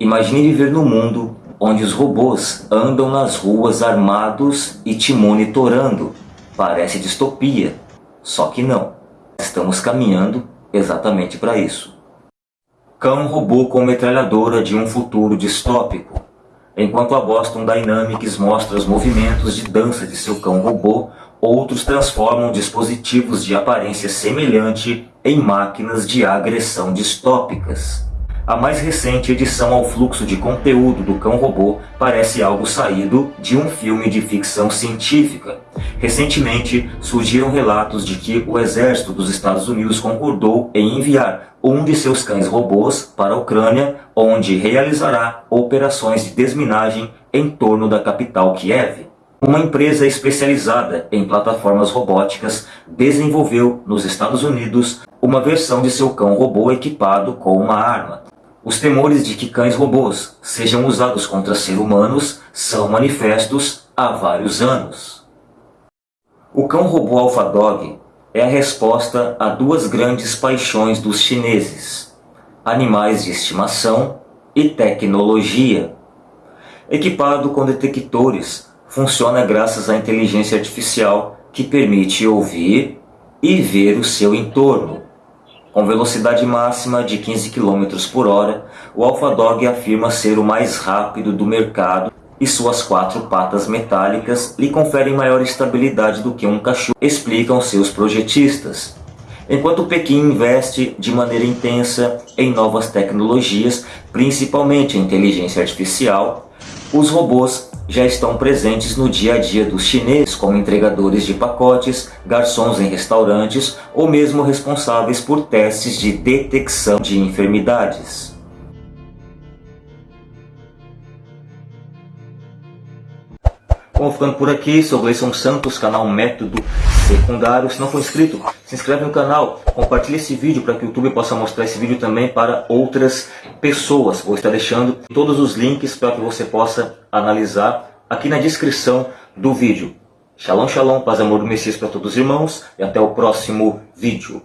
Imagine viver no mundo onde os robôs andam nas ruas armados e te monitorando. Parece distopia, só que não. Estamos caminhando exatamente para isso. Cão robô com metralhadora de um futuro distópico. Enquanto a Boston Dynamics mostra os movimentos de dança de seu cão robô, outros transformam dispositivos de aparência semelhante em máquinas de agressão distópicas. A mais recente edição ao fluxo de conteúdo do Cão Robô parece algo saído de um filme de ficção científica. Recentemente, surgiram relatos de que o exército dos Estados Unidos concordou em enviar um de seus cães robôs para a Ucrânia, onde realizará operações de desminagem em torno da capital Kiev. Uma empresa especializada em plataformas robóticas desenvolveu nos Estados Unidos uma versão de seu cão robô equipado com uma arma. Os temores de que cães robôs sejam usados contra seres humanos são manifestos há vários anos. O cão robô AlphaDog é a resposta a duas grandes paixões dos chineses, animais de estimação e tecnologia. Equipado com detectores, funciona graças à inteligência artificial que permite ouvir e ver o seu entorno. Com velocidade máxima de 15 km por hora, o AlphaDog afirma ser o mais rápido do mercado e suas quatro patas metálicas lhe conferem maior estabilidade do que um cachorro, explicam seus projetistas. Enquanto Pequim investe de maneira intensa em novas tecnologias, principalmente inteligência artificial, os robôs já estão presentes no dia a dia dos chineses, como entregadores de pacotes, garçons em restaurantes ou mesmo responsáveis por testes de detecção de enfermidades. Bom, ficando por aqui, sou Gleison Santos, canal Método Secundário. Se não for inscrito, se inscreve no canal, compartilhe esse vídeo para que o YouTube possa mostrar esse vídeo também para outras pessoas. Vou estar deixando todos os links para que você possa analisar aqui na descrição do vídeo. Shalom, shalom, paz amor do Messias para todos os irmãos e até o próximo vídeo.